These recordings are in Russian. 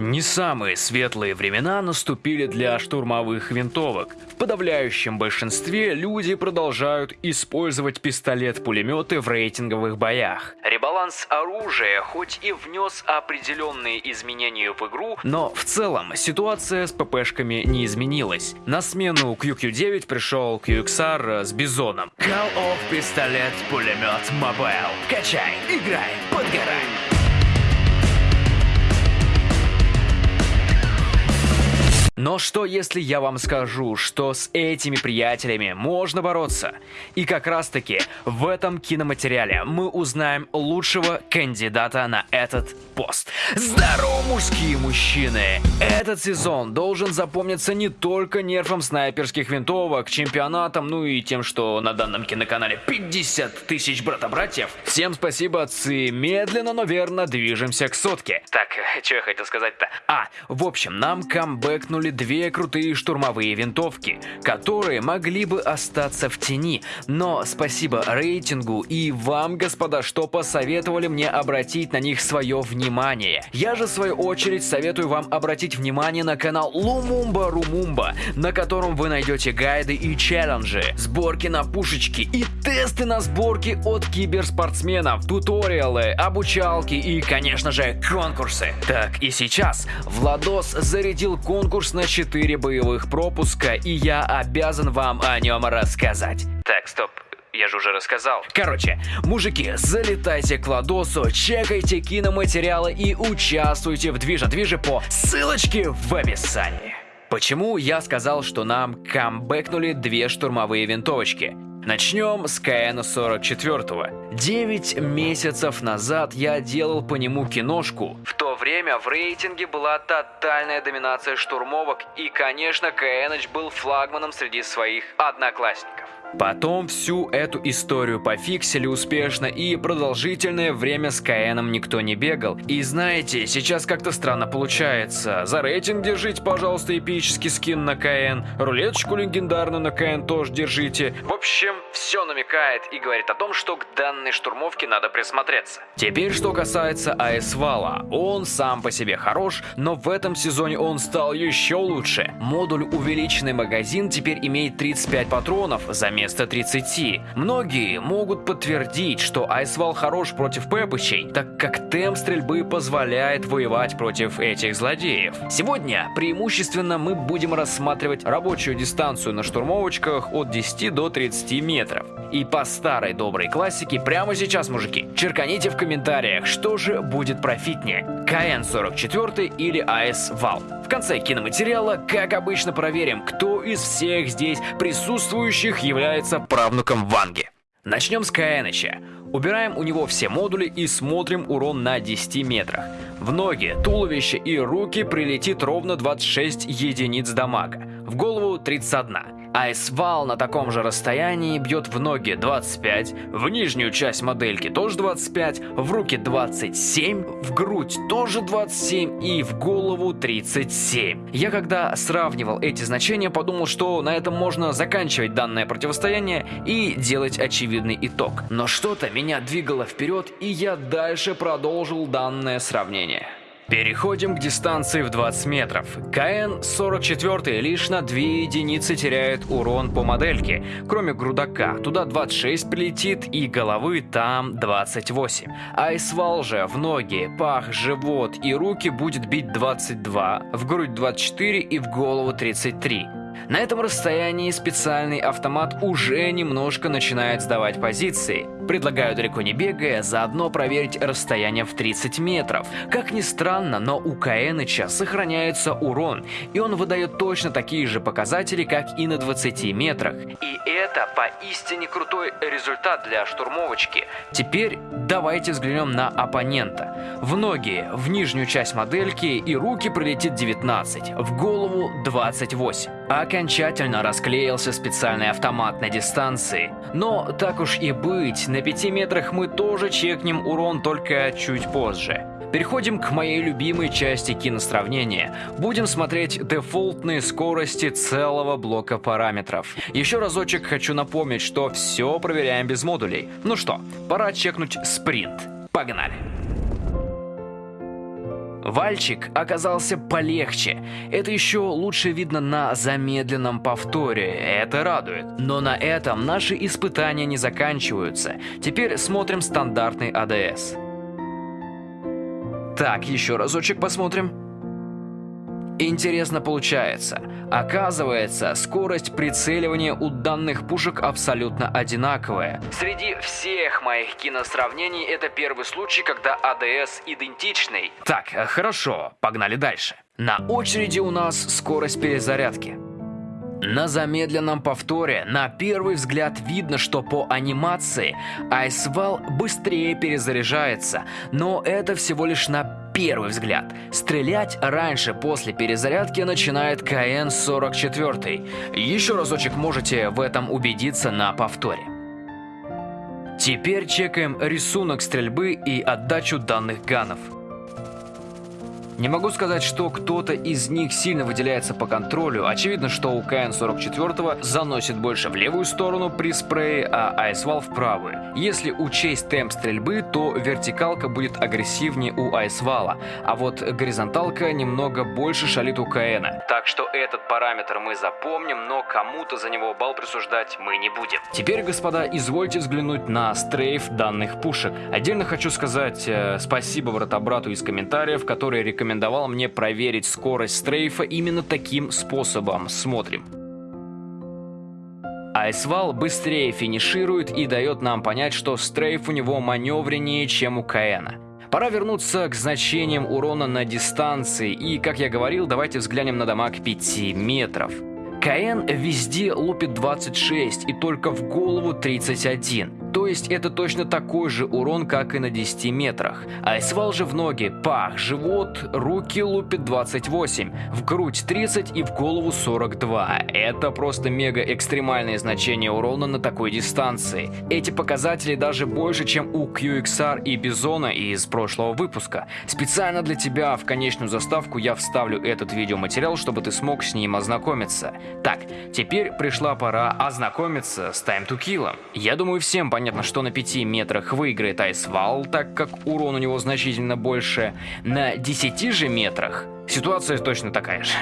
Не самые светлые времена наступили для штурмовых винтовок. В подавляющем большинстве люди продолжают использовать пистолет-пулеметы в рейтинговых боях. Ребаланс оружия хоть и внес определенные изменения в игру, но в целом ситуация с ППшками не изменилась. На смену QQ9 пришел QXR с Бизоном. Call of пистолет-пулемет Mobile. Качай, играй, подгорай. Но что если я вам скажу, что с этими приятелями можно бороться? И как раз таки в этом киноматериале мы узнаем лучшего кандидата на этот пост. Здорово, мужские мужчины! Этот сезон должен запомниться не только нерфом снайперских винтовок, чемпионатом, ну и тем, что на данном киноканале 50 тысяч брата-братьев. Всем спасибо, отцы. Медленно, но верно движемся к сотке. Так, что я хотел сказать-то? А, в общем, нам камбэкнули две крутые штурмовые винтовки, которые могли бы остаться в тени. Но спасибо рейтингу и вам, господа, что посоветовали мне обратить на них свое внимание. Я же, в свою очередь, советую вам обратить внимание на канал Лумумба Румумба, на котором вы найдете гайды и челленджи, сборки на пушечки и тесты на сборки от киберспортсменов, туториалы, обучалки и, конечно же, конкурсы. Так, и сейчас Владос зарядил конкурс на 4 боевых пропуска, и я обязан вам о нем рассказать. Так, стоп, я же уже рассказал. Короче, мужики, залетайте к Ладосу, чекайте киноматериалы и участвуйте в движе-движе по ссылочке в описании. Почему я сказал, что нам камбэкнули две штурмовые винтовочки? Начнем с КН-44. Девять месяцев назад я делал по нему киношку. В то время в рейтинге была тотальная доминация штурмовок, и, конечно, КН был флагманом среди своих одноклассников. Потом всю эту историю пофиксили успешно и продолжительное время с КНом никто не бегал. И знаете, сейчас как-то странно получается. За рейтинг держите, пожалуйста, эпический скин на КН, рулеточку легендарную на КН тоже держите. В общем, все намекает и говорит о том, что к данной штурмовке надо присмотреться. Теперь, что касается АС Вала. Он сам по себе хорош, но в этом сезоне он стал еще лучше. Модуль увеличенный магазин теперь имеет 35 патронов, заметьте вместо 30. Многие могут подтвердить, что Айсвал хорош против пепычей, так как темп стрельбы позволяет воевать против этих злодеев. Сегодня преимущественно мы будем рассматривать рабочую дистанцию на штурмовочках от 10 до 30 метров. И по старой доброй классике прямо сейчас, мужики, черканите в комментариях, что же будет профитнее, КН-44 или АС-Вал. В конце киноматериала, как обычно, проверим, кто из всех здесь присутствующих является правнуком Ванги. Начнем с Каэныча. Убираем у него все модули и смотрим урон на 10 метрах. В ноги, туловище и руки прилетит ровно 26 единиц дамага. В голову 31. Айсвал на таком же расстоянии бьет в ноги 25, в нижнюю часть модельки тоже 25, в руки 27, в грудь тоже 27 и в голову 37. Я когда сравнивал эти значения, подумал, что на этом можно заканчивать данное противостояние и делать очевидный итог. Но что-то меня двигало вперед, и я дальше продолжил данное сравнение. Переходим к дистанции в 20 метров. КН-44 лишь на 2 единицы теряет урон по модельке, кроме грудака. Туда 26 прилетит и головы там 28. Айсвал же в ноги, пах, живот и руки будет бить 22, в грудь 24 и в голову 33. На этом расстоянии специальный автомат уже немножко начинает сдавать позиции. Предлагаю далеко не бегая, заодно проверить расстояние в 30 метров. Как ни странно, но у Каэныча сохраняется урон, и он выдает точно такие же показатели, как и на 20 метрах. И это поистине крутой результат для штурмовочки. Теперь давайте взглянем на оппонента. В ноги, в нижнюю часть модельки и руки прилетит 19, в голову 28. Окончательно расклеился специальный автомат на дистанции. Но так уж и быть, на 5 метрах мы тоже чекнем урон только чуть позже. Переходим к моей любимой части киносравнения. Будем смотреть дефолтные скорости целого блока параметров. Еще разочек хочу напомнить, что все проверяем без модулей. Ну что, пора чекнуть спринт. Погнали! Вальчик оказался полегче. Это еще лучше видно на замедленном повторе, это радует. Но на этом наши испытания не заканчиваются. Теперь смотрим стандартный АДС. Так, еще разочек посмотрим. Интересно получается. Оказывается, скорость прицеливания у данных пушек абсолютно одинаковая. Среди всех моих киносравнений это первый случай, когда АДС идентичный. Так, хорошо, погнали дальше. На очереди у нас скорость перезарядки. На замедленном повторе на первый взгляд видно, что по анимации Айсвал быстрее перезаряжается, но это всего лишь на первый взгляд. Стрелять раньше после перезарядки начинает КН-44. Еще разочек можете в этом убедиться на повторе. Теперь чекаем рисунок стрельбы и отдачу данных ганов. Не могу сказать, что кто-то из них сильно выделяется по контролю. Очевидно, что у КН-44 заносит больше в левую сторону при спрее, а Айсвал в правую. Если учесть темп стрельбы, то вертикалка будет агрессивнее у Айсвала, а вот горизонталка немного больше шалит у КН. Так что этот параметр мы запомним, но кому-то за него балл присуждать мы не будем. Теперь, господа, извольте взглянуть на стрейф данных пушек. Отдельно хочу сказать э, спасибо вратобрату из комментариев, который рекомендует рекомендовал мне проверить скорость стрейфа именно таким способом. Смотрим. Айсвал быстрее финиширует и дает нам понять, что стрейф у него маневреннее, чем у Каэна. Пора вернуться к значениям урона на дистанции, и, как я говорил, давайте взглянем на дамаг 5 метров. КН везде лупит 26 и только в голову 31. То есть это точно такой же урон, как и на 10 метрах. Айсвал же в ноги, пах, живот, руки лупит 28, в грудь 30 и в голову 42. Это просто мега экстремальные значения урона на такой дистанции. Эти показатели даже больше, чем у QXR и Бизона из прошлого выпуска. Специально для тебя в конечную заставку я вставлю этот видеоматериал, чтобы ты смог с ним ознакомиться. Так, теперь пришла пора ознакомиться с Time to Kill. Я думаю всем понятно, Понятно, что на 5 метрах выиграет Айсвал, так как урон у него значительно больше. На 10 же метрах ситуация точно такая же.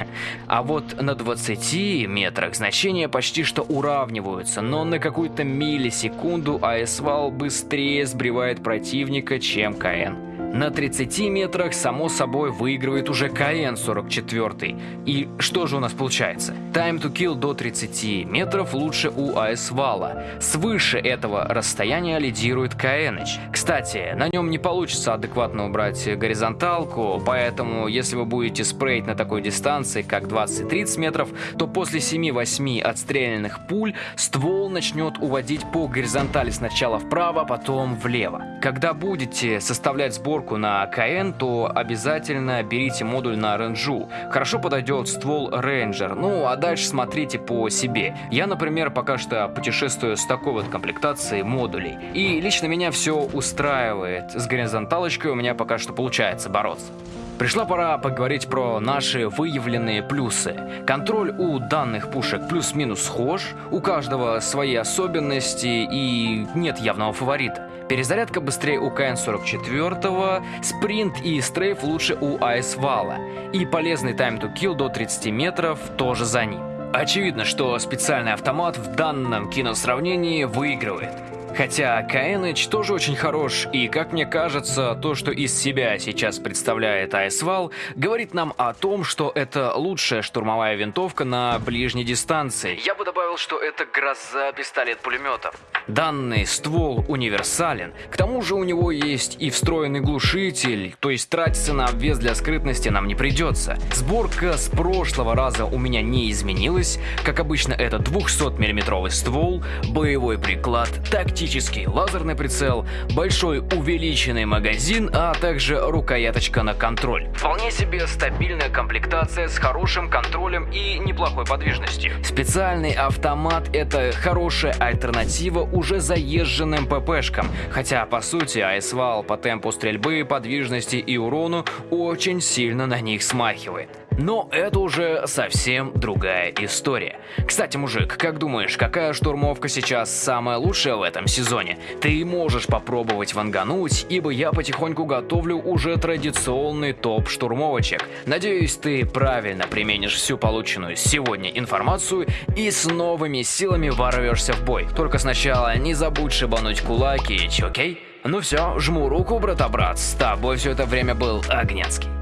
А вот на 20 метрах значения почти что уравниваются, но на какую-то миллисекунду Айсвал быстрее сбривает противника, чем КН. На 30 метрах, само собой, выигрывает уже КН-44. И что же у нас получается? Time to kill до 30 метров лучше у АС-вала. Свыше этого расстояния лидирует КНH. Кстати, на нем не получится адекватно убрать горизонталку, поэтому если вы будете спреять на такой дистанции, как 20-30 метров, то после 7-8 отстрелянных пуль ствол начнет уводить по горизонтали сначала вправо, потом влево. Когда будете составлять сбор сборку на КН, то обязательно берите модуль на ренджу. Хорошо подойдет ствол Ranger, ну а дальше смотрите по себе. Я, например, пока что путешествую с такой вот комплектацией модулей. И лично меня все устраивает. С горизонталочкой у меня пока что получается бороться. Пришла пора поговорить про наши выявленные плюсы. Контроль у данных пушек плюс-минус схож, у каждого свои особенности и нет явного фаворита. Перезарядка быстрее у КН-44, спринт и стрейф лучше у АС-вала. И полезный time to kill до 30 метров тоже за ним. Очевидно, что специальный автомат в данном киносравнении выигрывает. Хотя Каэныч тоже очень хорош, и, как мне кажется, то, что из себя сейчас представляет Айсвал, говорит нам о том, что это лучшая штурмовая винтовка на ближней дистанции. Я бы добавил, что это гроза пистолет-пулеметов. Данный ствол универсален, к тому же у него есть и встроенный глушитель, то есть тратиться на обвес для скрытности нам не придется. Сборка с прошлого раза у меня не изменилась, как обычно это 200 миллиметровый ствол, боевой приклад, тактический оптический лазерный прицел, большой увеличенный магазин, а также рукояточка на контроль. Вполне себе стабильная комплектация с хорошим контролем и неплохой подвижностью. Специальный автомат это хорошая альтернатива уже заезженным ППшкам, хотя по сути айсвал по темпу стрельбы, подвижности и урону очень сильно на них смахивает. Но это уже совсем другая история. Кстати, мужик, как думаешь, какая штурмовка сейчас самая лучшая в этом сезоне? Ты можешь попробовать вангануть, ибо я потихоньку готовлю уже традиционный топ штурмовочек. Надеюсь, ты правильно применишь всю полученную сегодня информацию и с новыми силами ворвешься в бой. Только сначала не забудь шибануть кулаки, окей? Ну все, жму руку, брата-брат, с тобой все это время был Огнецкий.